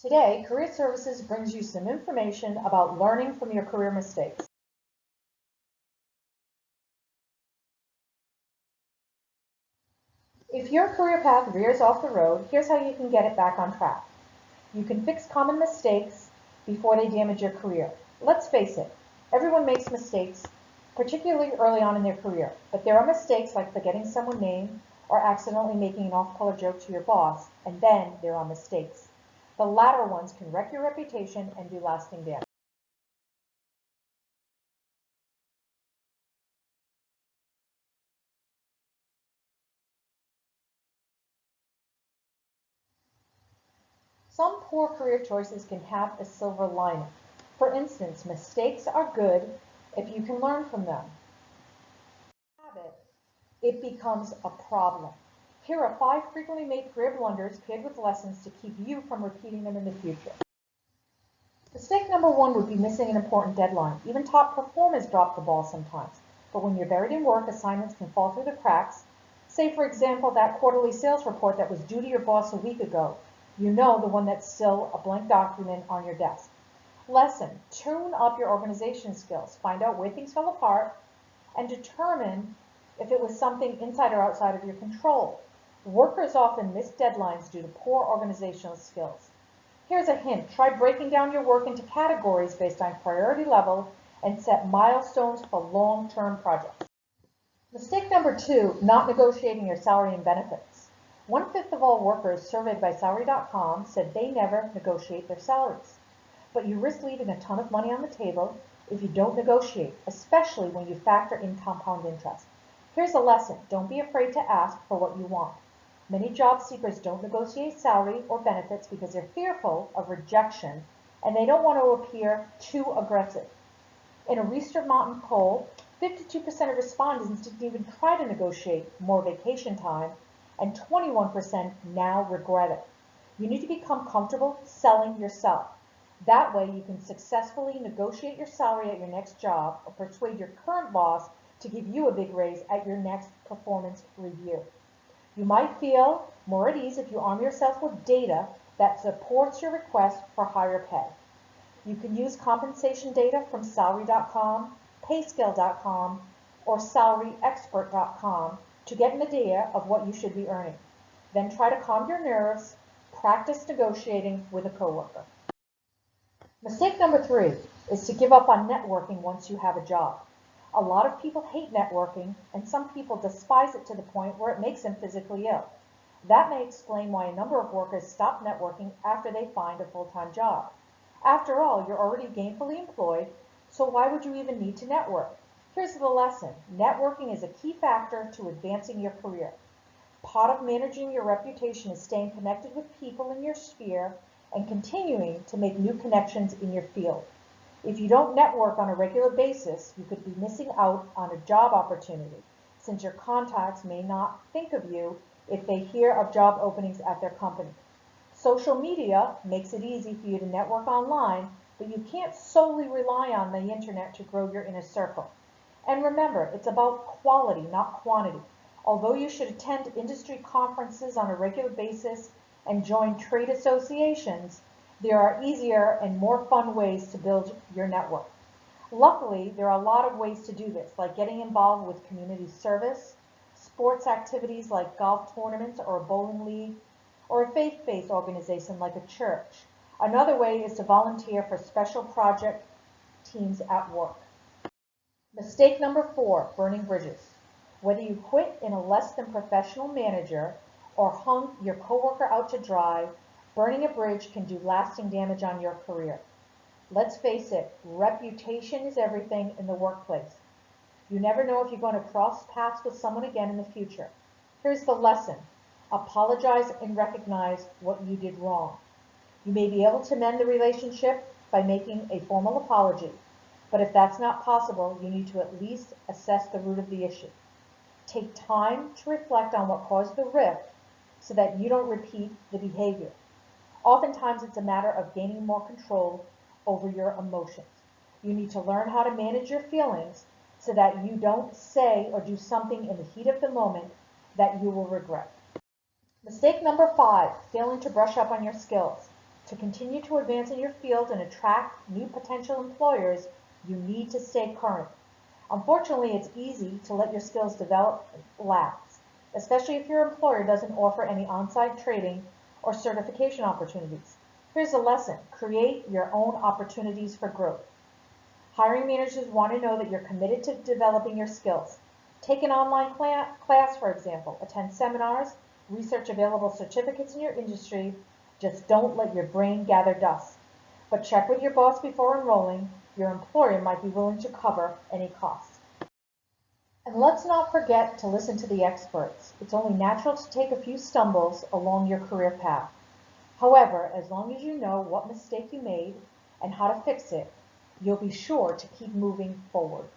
Today, Career Services brings you some information about learning from your career mistakes. If your career path veers off the road, here's how you can get it back on track. You can fix common mistakes before they damage your career. Let's face it, everyone makes mistakes, particularly early on in their career, but there are mistakes like forgetting someone's name or accidentally making an off-color joke to your boss, and then there are mistakes. The latter ones can wreck your reputation and do lasting damage. Some poor career choices can have a silver lining. For instance, mistakes are good if you can learn from them. Habit, it becomes a problem. Here are five frequently made career blunders paired with lessons to keep you from repeating them in the future. Mistake number one would be missing an important deadline. Even top performers drop the ball sometimes. But when you're buried in work, assignments can fall through the cracks. Say, for example, that quarterly sales report that was due to your boss a week ago. You know the one that's still a blank document on your desk. Lesson, tune up your organization skills. Find out where things fell apart and determine if it was something inside or outside of your control. Workers often miss deadlines due to poor organizational skills. Here's a hint. Try breaking down your work into categories based on priority level and set milestones for long-term projects. Mistake number two, not negotiating your salary and benefits. One-fifth of all workers surveyed by Salary.com said they never negotiate their salaries. But you risk leaving a ton of money on the table if you don't negotiate, especially when you factor in compound interest. Here's a lesson. Don't be afraid to ask for what you want. Many job seekers don't negotiate salary or benefits because they're fearful of rejection and they don't want to appear too aggressive. In a Research Mountain poll, 52% of respondents didn't even try to negotiate more vacation time and 21% now regret it. You need to become comfortable selling yourself. That way you can successfully negotiate your salary at your next job or persuade your current boss to give you a big raise at your next performance review. You might feel more at ease if you arm yourself with data that supports your request for higher pay. You can use compensation data from salary.com, payscale.com, or salaryexpert.com to get an idea of what you should be earning. Then try to calm your nerves, practice negotiating with a coworker. Mistake number three is to give up on networking once you have a job. A lot of people hate networking, and some people despise it to the point where it makes them physically ill. That may explain why a number of workers stop networking after they find a full-time job. After all, you're already gainfully employed, so why would you even need to network? Here's the lesson. Networking is a key factor to advancing your career. Part of managing your reputation is staying connected with people in your sphere and continuing to make new connections in your field. If you don't network on a regular basis, you could be missing out on a job opportunity since your contacts may not think of you if they hear of job openings at their company. Social media makes it easy for you to network online, but you can't solely rely on the internet to grow your inner circle. And remember, it's about quality, not quantity. Although you should attend industry conferences on a regular basis and join trade associations, there are easier and more fun ways to build your network. Luckily, there are a lot of ways to do this, like getting involved with community service, sports activities like golf tournaments or a bowling league, or a faith-based organization like a church. Another way is to volunteer for special project teams at work. Mistake number four, burning bridges. Whether you quit in a less than professional manager or hung your coworker out to dry, Burning a bridge can do lasting damage on your career. Let's face it, reputation is everything in the workplace. You never know if you're going to cross paths with someone again in the future. Here's the lesson. Apologize and recognize what you did wrong. You may be able to mend the relationship by making a formal apology, but if that's not possible, you need to at least assess the root of the issue. Take time to reflect on what caused the rift so that you don't repeat the behavior. Oftentimes it's a matter of gaining more control over your emotions. You need to learn how to manage your feelings so that you don't say or do something in the heat of the moment that you will regret. Mistake number five, failing to brush up on your skills. To continue to advance in your field and attract new potential employers, you need to stay current. Unfortunately, it's easy to let your skills develop lapse, especially if your employer doesn't offer any on-site training or certification opportunities. Here's a lesson. Create your own opportunities for growth. Hiring managers want to know that you're committed to developing your skills. Take an online cla- class, for example, attend seminars, research available certificates in your industry. Just don't let your brain gather dust. But check with your boss before enrolling. Your employer might be willing to cover any costs. And let's not forget to listen to the experts. It's only natural to take a few stumbles along your career path. However, as long as you know what mistake you made and how to fix it, you'll be sure to keep moving forward.